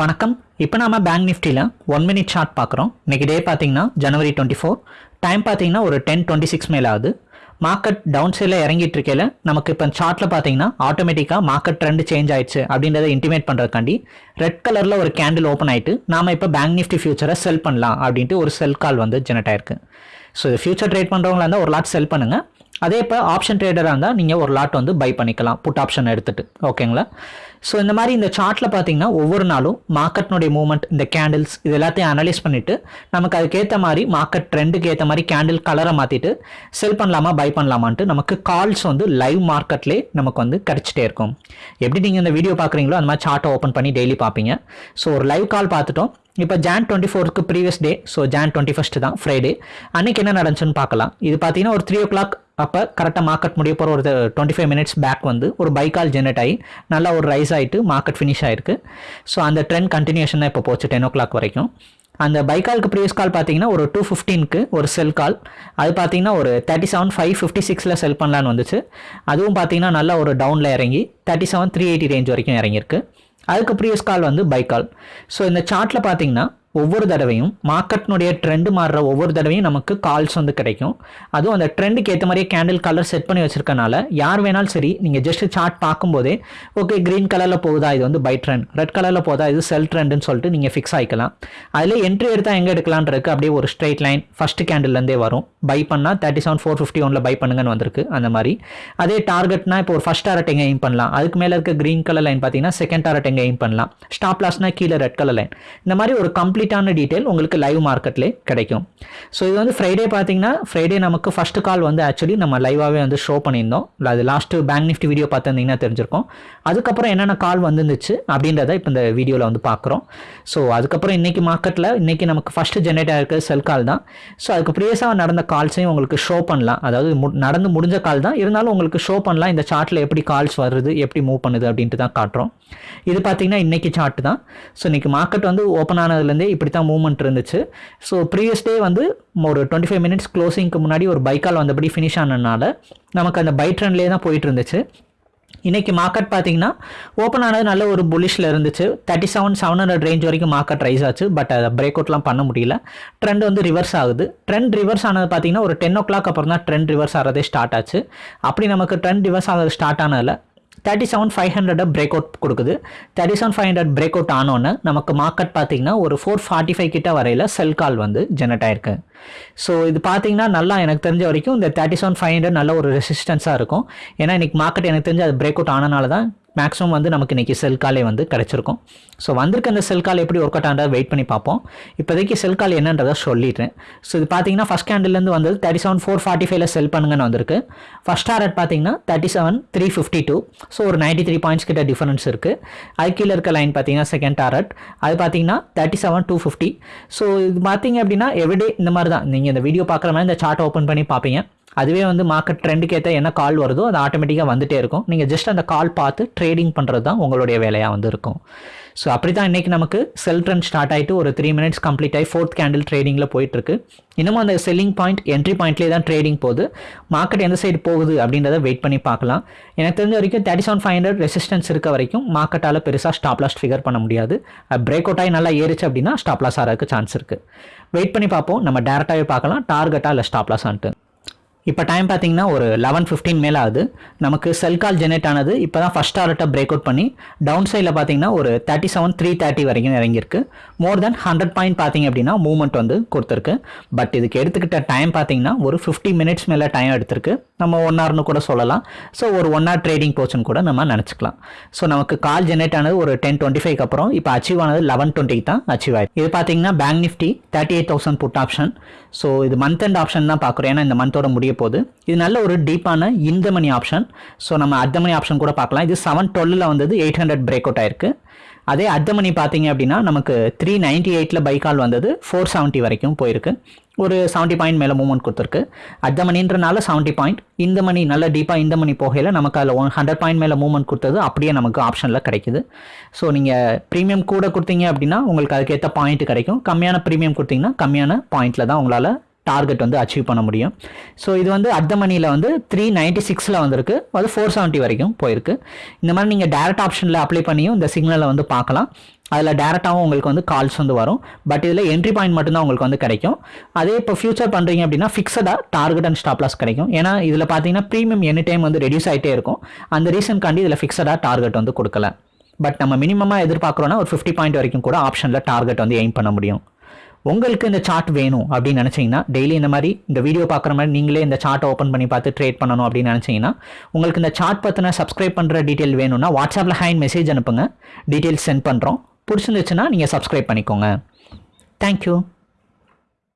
வணக்கம். இப்போ நாம பேங்க் நிஃப்டியில் ஒன் மினிட் சார்ட் பார்க்குறோம் இன்றைக்கி டே பார்த்தீங்கன்னா ஜனவரி டுவெண்ட்டி ஃபோர் டைம் பார்த்தீங்கன்னா ஒரு டென் டுவெண்ட்டி சிக்ஸ் மேலே ஆகுது. மார்க்கெட் டவுன் சைடில் இறங்கிட்டு இருக்கையில நமக்கு இப்போ சார்ட்டில் பார்த்தீங்கன்னா ஆட்டோமேட்டிக்காக மார்க்கெட் ட்ரெண்ட் சேஞ்ச் ஆயிடுச்சு அப்படின்றத இன்டிமேட் பண்ணுறதுக்காண்டி ரெட் கலரில் ஒரு கேண்டில் ஓப்பன் ஆயிட்டு நாம இப்போ பேங்க் நிஃப்டி ஃபியூச்சரை செல் பண்ணலாம் அப்படின்ட்டு ஒரு செல் கால் வந்து ஜெனரேட் ஆயிருக்கு. ஸோ ஃபியூச்சர் ட்ரேட் பண்ணுறவங்களா இருந்தால் ஒரு லாட் செல் பண்ணுங்கள் அதே இப்போ ஆப்ஷன் ட்ரேடராக இருந்தால் நீங்கள் ஒரு லாட் வந்து பை பண்ணிக்கலாம். புட் ஆப்ஷன் எடுத்துகிட்டு ஓகேங்களா ஸோ இந்த மாதிரி இந்த சார்ட்டில் பார்த்தீங்கன்னா ஒவ்வொரு நாளும் மார்க்கெட்னுடைய மூவ்மெண்ட் இந்த கேண்டில்ஸ் இது எல்லாத்தையும் அனலைஸ் பண்ணிவிட்டு நமக்கு அதுக்கேற்ற மாதிரி மார்க்கெட் ட்ரெண்டுக்கு ஏற்ற மாதிரி கேண்டில் கலரை மாற்றிட்டு செல் பண்ணலாமா பை பண்ணலாமான்ட்டு நமக்கு கால்ஸ் வந்து லைவ் மார்க்கெட்லேயே நமக்கு வந்து கிடச்சிட்டே இருக்கும். எப்படி நீங்கள் இந்த வீடியோ பார்க்குறீங்களோ அந்த மாதிரி சார்ட்டை ஓப்பன் பண்ணி டெய்லி பார்ப்பீங்க ஸோ ஒரு லைவ் கால் பார்த்துட்டோம் இப்போ ஜான் டுவெண்ட்டி ஃபோருக்கு previous day so Jan twenty first தான் ஃப்ரைடே அன்னைக்கு என்ன நடந்துச்சுன்னு பார்க்கலாம் இது பார்த்தீங்கன்னா ஒரு த்ரீ ஓ கிளாக் அப்போ கரெக்டாக மார்க்கெட் முடிய போகிற ஒரு டுவெண்ட்டி ஃபைவ் மினிட்ஸ் பேக் வந்து ஒரு பைக்கால் ஜெனரேட் ஆகி நல்லா ஒரு ரைஸ் ஆகிட்டு மார்க்கெட் ஃபினிஷ் ஆயிருக்கு. ஸோ அந்த ட்ரெண்ட் கண்டினியூஷன் தான் இப்போ போச்சு டென் ஓ கிளாக் வரைக்கும். அந்த பைக்காலுக்கு ப்ரீவியஸ் கால் பார்த்தீங்கன்னா ஒரு டூ ஃபிஃப்டீனுக்கு ஒரு செல் கால் அது பார்த்தீங்கன்னா ஒரு தேர்ட்டி செவன் ஃபைவ் ஃபிஃப்டி சிக்ஸில் செல் பண்ணலான்னு வந்துச்சு. அதுவும் பார்த்தீங்கன்னா நல்லா ஒரு டவுனில் இறங்கி thirty seven three eighty range வரைக்கும் இறங்கியிருக்கு. அதுக்கு ப்ரீவியஸ் கால் வந்து பை கால் ஸோ இந்த சார்ட்டில் பார்த்தீங்கன்னா ஒவ்வொரு தடவையும் மார்க்கெட்னுடைய ட்ரெண்டு மாறுற ஒவ்வொரு தடவையும் நமக்கு கால்ஸ் வந்து கிடைக்கும். அதுவும் அந்த ட்ரெண்டுக்கு ஏற்ற மாதிரியே கேண்டில் கலர் செட் பண்ணி வச்சிருக்கனால யார் வேணாலும் சரி நீங்கள் ஜஸ்ட் சார்ட் பார்க்கும்போதே ஓகே க்ரீன் கலரில் போகுதா இது வந்து பை ட்ரெண்ட் ரெட் கலரில் போதா இது செல் ட்ரெண்டுன்னு சொல்லிட்டு நீங்கள் ஃபிக்ஸ் ஆகிக்கலாம் அதில் என்ட்ரி எடுத்தால் எங்கே எடுக்கலான்றதுக்கு அப்படியே ஒரு ஸ்ட்ரைட் லைன் ஃபஸ்ட்டு கேண்டில்லேருந்தே வரும். பை பண்ணால் தேர்ட்டி செவன் ஃபோர் ஃபிஃப்டி ஒனில் பை பண்ணுங்கன்னு வந்திருக்கு அந்த மாதிரி. அதே டார்கெட்னா இப்போ ஒரு ஃபஸ்ட் டாரட் எங்கே எய்ம் பண்ணலாம்? அதுக்கு மேலே இருக்க க்ரீன் கலர் லைன் பார்த்தீங்கன்னா செகண்ட் டாரட் எங்கே எய்ம் பண்ணலாம்? ஸ்டாப் லாஸ்னா கீழே ரெட் கலர் லைன் இந்த மாதிரி ஒரு கம்ப்ளீட் கம்ப்ளீட்டான டீட்டெயில் உங்களுக்கு லைவ் மார்க்கெட்லேயே கிடைக்கும். ஸோ இது வந்து ஃப்ரைடே பார்த்தீங்கன்னா ஃப்ரைடே நமக்கு ஃபஸ்ட்டு கால் வந்து ஆக்சுவலி நம்ம லைவாகவே வந்து ஷோ பண்ணியிருந்தோம். இல்லை அது லாஸ்ட்டு பேங்க் நிஃப்டி வீடியோ பார்த்துருந்தீங்கன்னா தெரிஞ்சிருக்கும். அதுக்கப்புறம் என்னென்ன கால் வந்துருந்துச்சு அப்படின்றத இப்போ இந்த வீடியோவில் வந்து பார்க்குறோம். ஸோ அதுக்கப்புறம் இன்றைக்கி மார்க்கெட்டில் இன்றைக்கி நமக்கு ஃபஸ்ட்டு ஜென்ரேட் ஆகிருக்க செல் கால் தான். ஸோ அதுக்கு ப்ரீவியஸாக நடந்த கால்ஸையும் உங்களுக்கு ஷோ பண்ணலாம். அதாவது மு நடந்து முடிஞ்ச கால் தான். இருந்தாலும் உங்களுக்கு ஷோ பண்ணலாம். இந்த சார்ட்டில் எப்படி கால்ஸ் வருது எப்படி மூவ் பண்ணுது அப்படின்ட்டு தான் காட்டுறோம். இது பார்த்தீங்கன்னா இன்றைக்கி சார்ட் தான். ஸோ இன்றைக்கி மார்க்கெட் வந்து ஓப்பன் ஆனதுலேருந்தே இப்படி தான் மூவ்மெண்ட் இருந்துச்சு. ஸோ ப்ரீவியஸ் டே வந்து ஒரு டுவெண்ட்டி ஃபைவ் மினிட்ஸ் க்ளோசிங்க்கு முன்னாடி ஒரு பைக்கால் வந்தபடி ஃபினிஷ் ஆனதுனால நமக்கு அந்த பை ட்ரெண்ட்லேயே தான் போயிட்டு இருந்துச்சு. இன்றைக்கி மார்க்கெட் பார்த்தீங்கன்னா ஓப்பன் ஆனது நல்ல ஒரு புலிஷில் இருந்துச்சு. Thirty seven seven hundred range வரைக்கும் மார்க்கெட் ரைஸ் ஆச்சு. பட் அதை பிரேக் அவுட்லாம் பண்ண முடியல. ட்ரெண்ட் வந்து ரிவர்ஸ் ஆகுது. ட்ரெண்ட் ரிவர்ஸ் ஆனது பார்த்தீங்கன்னா ஒரு டென் ஓ கிளாக் அப்புறம் தான் ட்ரெண்ட் ரிவர்ஸ் ஆகிறதே ஸ்டார்ட் ஆச்சு. அப்படி நமக்கு ட்ரெண்ட் ரிவர்ஸ் ஆகிறது start ஆனதில் thirty seven five hundred break out கொடுக்குது. Thirty seven five hundred break out ஆனோன்னு நமக்கு மார்க்கெட் பார்த்தீங்கன்னா ஒரு ஃபோர் ஃபார்ட்டி ஃபைவ் கிட்ட வரையில் செல் கால் வந்து ஜெனரேட் ஆயிருக்கு. ஸோ இது பார்த்தீங்கன்னா நல்லா எனக்கு தெரிஞ்ச வரைக்கும் இந்த தேர்ட்டி செவன் ஃபைவ் ஹண்ட்ரட் நல்ல ஒரு ரெசிஸ்டன்ஸாக இருக்கும். ஏன்னா இன்றைக்கி மார்க்கெட் எனக்கு தெரிஞ்சு அது பிரேக் அவுட் ஆனனால தான் மேக்ஸிமம் வந்து நமக்கு இன்றைக்கி செல் காலே வந்து கிடச்சிருக்கும். ஸோ வந்திருக்க அந்த செல் கால் எப்படி ஒர்க் அவுட் ஆனதை வெயிட் பண்ணி பார்ப்போம். இப்போதைக்கு செல் கால் என்னன்றதை சொல்லிடுறேன் ஸோ இது பார்த்தீங்கன்னா ஃபஸ்ட் கேண்டில்லேருந்து வந்தது தேர்ட்டி செவன் ஃபோர் ஃபார்ட்டி ஃபைவ்ல செல் பண்ணுங்கன்னு வந்திருக்கு. ஃபஸ்ட் டாரட் பார்த்தீங்கன்னா thirty seven three fifty two so ஒரு நைன்ட்டி த்ரீ பாயிண்ட்ஸ் கிட்ட டிஃபரன்ஸ் இருக்குது அது கீழே இருக்க லைன் பார்த்தீங்கன்னா செகண்ட் டாரட் அது பார்த்தீங்கன்னா thirty seven two fifty so இது பார்த்தீங்க அப்படின்னா எவ்ரிடே இந்த மாதிரி தான். நீங்கள் இந்த வீடியோ பார்க்குற மாதிரி இந்த சார்ட் ஓப்பன் பண்ணி பார்ப்பீங்க. அதுவே வந்து மார்க்கெட் ட்ரெண்டுக்கு ஏற்ற என்ன கால் வருதோ அது ஆட்டோமேட்டிக்காக வந்துகிட்டே இருக்கும். நீங்கள் ஜஸ்ட் அந்த கால் பார்த்து ட்ரேடிங் பண்ணுறது தான் உங்களுடைய வேலையாக வந்து இருக்கும். ஸோ அப்படி தான் இன்றைக்கி நமக்கு செல் ட்ரெண்ட் ஸ்டார்ட் ஆகிட்டு ஒரு த்ரீ மினிட்ஸ் கம்ப்ளீட் ஆகி ஃபோர்த் கேண்டில் ட்ரேடிங்கில் போயிட்டுருக்கு. இன்னமும் அந்த செல்லிங் பாயிண்ட் என்ட்ரி பாயிண்ட்லேயே தான் ட்ரேடிங் போகுது. மார்க்கெட் எந்த சைடு போகுது அப்படின்றத வெயிட் பண்ணி பார்க்கலாம். எனக்கு தெரிஞ்ச வரைக்கும் thirty seven five hundred resistance இருக்க வரைக்கும் மார்க்கெட்டால் பெருசாக ஸ்டாப் லாஸ்ட் ஃபிகர் பண்ண முடியாது. பிரேக் அவுட் ஆகி நல்லா ஏறிச்சு அப்படின்னா ஸ்டாப் லாஸ் ஆகிறதுக்கு சான்ஸ் இருக்குது வெயிட் பண்ணி பார்ப்போம். நம்ம டேரெக்டாகவே பார்க்கலாம். டார்கெட்டாக இல்லை ஸ்டாப் லாஸ் ஆன்ட்டு. இப்போ டைம் பார்த்தீங்கன்னா ஒரு லெவன் ஃபிஃப்டின் மேலே ஆகுது. நமக்கு செல் கால் ஜெனரேட் ஆனது இப்போ தான் ஃபஸ்ட் டாரட்டை பிரேக் அவுட் பண்ணி டவுன் சைடில் பார்த்தீங்கன்னா ஒரு தேர்ட்டி செவன் த்ரீ தேர்ட்டி வரைக்கும் இறங்கியிருக்கு. மோர் தென் ஹண்ட்ரட் பாயிண்ட் பார்த்தீங்க அப்படின்னா மூவ்மெண்ட் வந்து கொடுத்துருக்கு. பட் இதுக்கு எடுத்துக்கிட்ட டைம் பார்த்தீங்கன்னா ஒரு ஃபிஃப்டி மினிட்ஸ் மேலே டைம் எடுத்திருக்கு. நம்ம ஒன் ஹவர்னு கூட சொல்லலாம். ஸோ ஒரு ஒன் ஹவர் ட்ரேடிங் போச்சுன்னு கூட நம்ம நினச்சிக்கலாம். ஸோ நமக்கு கால் ஜெனரேட் ஆனது ஒரு டென் டுவெண்ட்டி ஃபைவ் அப்புறம் இப்போ அச்சீவ் ஆனது லெவன் டுவெண்ட்டிக்கு தான் அச்சீவ் ஆயிடுது இது பார்த்தீங்கன்னா bank Nifty thirty eight thousand put option so இது மந்த் அண்ட் ஆப்ஷன் தான் பார்க்குறோம் ஏன்னா இந்த மந்தோட முடிய போகுது. இது நல்ல ஒரு டீப்பான இந்த மணி ஆப்ஷன் ஸோ நம்ம அர்த்த மணி ஆப்ஷன் கூட பார்க்கலாம். இது செவன் டுவெல்லில் வந்தது எயிட் ஹண்ட்ரட் பிரேக் அவுட் ஆயிருக்கு. அதே அர்த்த மணி பார்த்தீங்க அப்படின்னா நமக்கு த்ரீ நைன்ட்டி எயிட்டில் பைக்கால் வந்தது ஃபோர் செவன்ட்டி வரைக்கும் போயிருக்கு. ஒரு செவன்ட்டி பாயிண்ட் மேலே மூவ்மெண்ட் கொடுத்துருக்கு. அர்த்த மணின்றனால செவன்ட்டி பாயிண்ட் இந்த மணி நல்ல டீப்பாக இந்த மணி போகையில் நமக்கு அதில் ஒன் ஹண்ட்ரட் பாயிண்ட் மேலே மூவ்மெண்ட் கொடுத்தது அப்படியே நமக்கு ஆப்ஷனில் கிடைக்குது. ஸோ நீங்கள் ப்ரீமியம் கூட கொடுத்தீங்க அப்படின்னா உங்களுக்கு அதுக்கேற்ற பாயிண்ட் கிடைக்கும். கம்மியான ப்ரீமியம் கொடுத்தீங்கன்னா கம்மியான பாயிண்ட்டில் தான் உங்களால் டார்கெட் வந்து அச்சீவ் பண்ண முடியும். ஸோ இது வந்து அர்த்த மணியில் வந்து த்ரீ நைன்ட்டி சிக்ஸில் வந்திருக்கு. அது ஃபோர் செவன்ட்டி வரைக்கும் போயிருக்கு. இந்த மாதிரி நீங்கள் டேரக்ட் ஆப்ஷனில் அப்ளை பண்ணியும் இந்த சிக்னலை வந்து பார்க்கலாம். அதில் டேரெக்டாகவும் உங்களுக்கு வந்து கால்ஸ் வந்து வரும். பட் இதில் என்ட்ரி பாயிண்ட் மட்டும்தான் உங்களுக்கு வந்து கிடைக்கும். அதே இப்போ ஃபியூச்சர் பண்ணுறீங்க அப்படின்னா ஃபிக்ஸடாக டார்கெட் அண்ட் ஸ்டாப் லாஸ் கிடைக்கும். ஏன்னா இதில் பார்த்தீங்கன்னா ப்ரீமியம் எனி டைம் வந்து ரெடியூஸ் ஆகிட்டே இருக்கும். அந்த ரீசன்காண்டி இதில் ஃபிக்ஸடாக டார்கெட் வந்து கொடுக்கல. பட் நம்ம மினிமமாக எதிர்பார்க்குறோன்னா ஒரு ஃபிஃப்டி பாயிண்ட் வரைக்கும் கூட ஆப்ஷனில் டார்கெட் வந்து எய்ம் பண்ண முடியும். உங்களுக்கு இந்த சார்ட் வேணும் அப்படின்னு நினச்சிங்கன்னா டெய்லி இந்த மாதிரி இந்த வீடியோ பார்க்குற மாதிரி நீங்களே இந்த சார்ட்டை ஓப்பன் பண்ணி பார்த்து ட்ரேட் பண்ணணும் அப்படின்னு நினச்சிங்கன்னா உங்களுக்கு இந்த சார்ட் பற்றின சப்ஸ்கிரைப் பண்ணுற டீட்டெயில் வேணும்னா வாட்ஸ்அப்பில் ஹேண்ட் மெசேஜ் அனுப்புங்க. டீட்டெயில்ஸ் சென்ட் பண்ணுறோம் பிடிச்சிருந்துச்சுன்னா நீங்கள் சப்ஸ்கிரைப் பண்ணிக்கோங்க. தேங்க்யூ